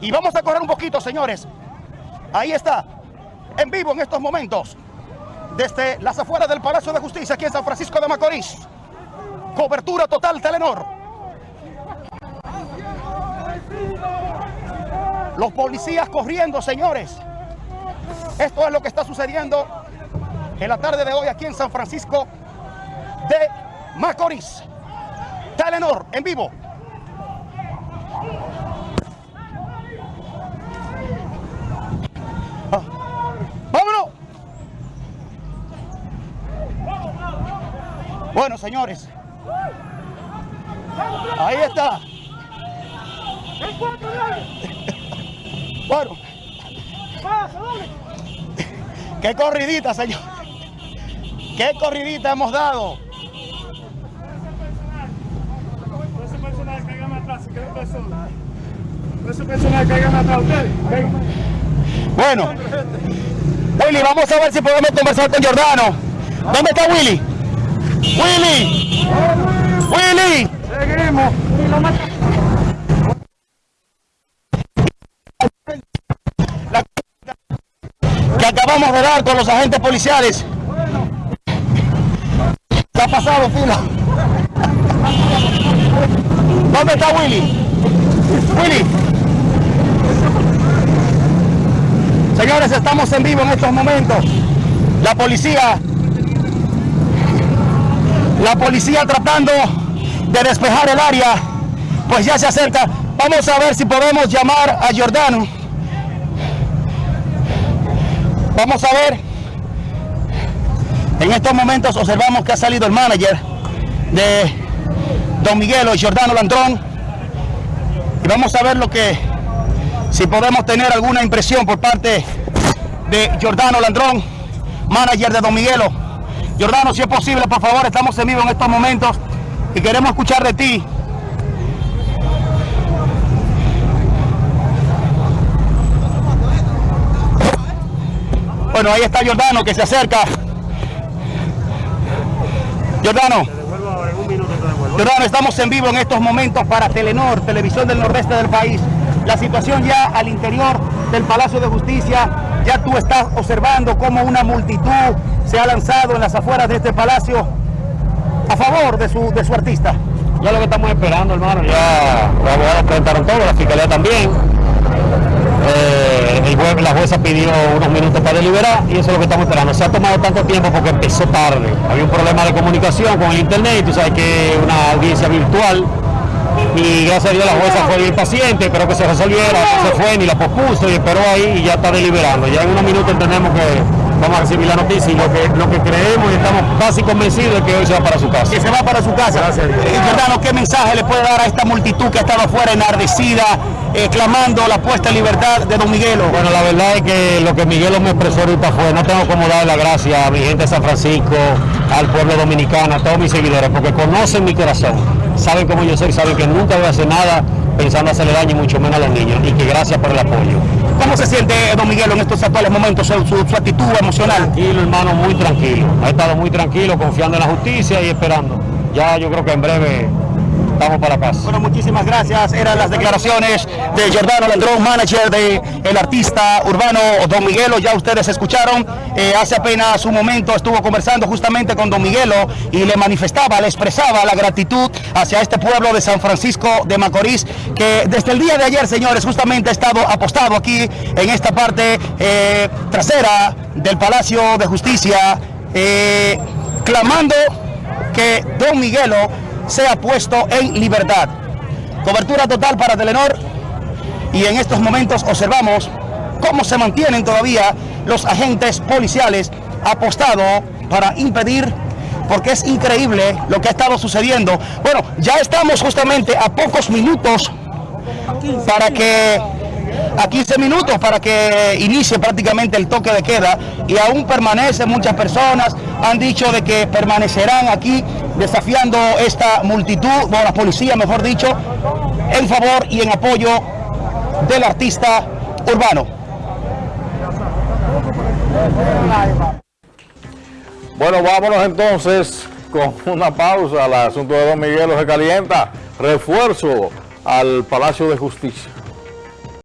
Y vamos a correr un poquito, señores. Ahí está, en vivo en estos momentos, desde las afueras del Palacio de Justicia, aquí en San Francisco de Macorís. Cobertura total Telenor. Los policías corriendo, señores. Esto es lo que está sucediendo en la tarde de hoy aquí en San Francisco de Macorís. Telenor, en vivo. ¡Vámonos! Bueno, señores. Ahí está. Bueno. Qué corridita, señor. Qué corridita hemos dado. Ese personaje caiga más atrás, que no está solo. Ese personaje caiga más atrás, ustedes. Bueno. Willy, vamos a ver si podemos conversar con Jordano. ¿Dónde está Willy? Willy. Willy. Seguimos. La que acabamos de dar con los agentes policiales. ¿Qué ha pasado, fila? ¿Dónde está Willy? Willy. Señores, estamos en vivo en estos momentos. La policía, la policía tratando de despejar el área, pues ya se acerca. Vamos a ver si podemos llamar a Jordano. Vamos a ver. En estos momentos observamos que ha salido el manager de Don Miguelo, Jordano Landrón. Y vamos a ver lo que, si podemos tener alguna impresión por parte de Jordano Landrón, manager de Don Miguelo. Jordano, si es posible, por favor, estamos en vivo en estos momentos y queremos escuchar de ti. Bueno, ahí está Jordano que se acerca. Jordano. Jordano, estamos en vivo en estos momentos para Telenor, televisión del nordeste del país. La situación ya al interior del Palacio de Justicia, ya tú estás observando cómo una multitud se ha lanzado en las afueras de este palacio a favor de su, de su artista. Ya lo que estamos esperando, hermano, ya los abogados presentaron todo, la fiscalía también. Eh, el juez- la jueza pidió unos minutos para deliberar y eso es lo que estamos esperando. Se ha tomado tanto tiempo porque empezó tarde. Había un problema de comunicación con el internet, y tú sabes que es una audiencia virtual. Y gracias a Dios la jueza fue bien paciente, esperó que se resolviera, se fue ni la pospuso y esperó ahí y ya está deliberando. Ya en unos minutos entendemos que vamos a recibir la noticia y lo que, lo que creemos y estamos casi convencidos de que hoy se va para su casa. Que se va para su casa. Gracias Jordano, ¿qué mensaje le puede dar a esta multitud que ha estado afuera enardecida, eh, clamando la puesta en libertad de Don Miguelo? Bueno, la verdad es que lo que Miguel me expresó ahorita fue, no tengo como darle la gracia a mi gente de San Francisco, al pueblo dominicano, a todos mis seguidores, porque conocen mi corazón, saben cómo yo soy, saben que nunca voy a hacer nada pensando hacerle daño y mucho menos a los niños, y que gracias por el apoyo. ¿Cómo se siente Don Miguelo en estos actuales momentos, su actitud emocional? Tranquilo, hermano, muy tranquilo. Ha estado muy tranquilo, confiando en la justicia y esperando. Ya yo creo que en breve estamos para casa. Bueno, muchísimas gracias. Eran las declaraciones de Jordano Landrón, manager de artista urbano Don Miguelo. Ya ustedes escucharon, eh, hace apenas un momento estuvo conversando justamente con Don Miguelo y le manifestaba, le expresaba la gratitud hacia este pueblo de San Francisco de Macorís, que desde el día de ayer, señores, justamente ha estado apostado aquí en esta parte eh, trasera del Palacio de Justicia, eh, clamando que Don Miguelo sea puesto en libertad. Cobertura total para Telenor y en estos momentos observamos cómo se mantienen todavía los agentes policiales apostados para impedir, porque es increíble lo que ha estado sucediendo. Bueno, ya estamos justamente a pocos minutos para que a 15 minutos para que inicie prácticamente el toque de queda y aún permanecen muchas personas, han dicho de que permanecerán aquí desafiando esta multitud, o la policía mejor dicho, en favor y en apoyo del artista urbano. Bueno, vámonos entonces con una pausa. El asunto de Don Miguelo se calienta. Refuerzo al Palacio de Justicia.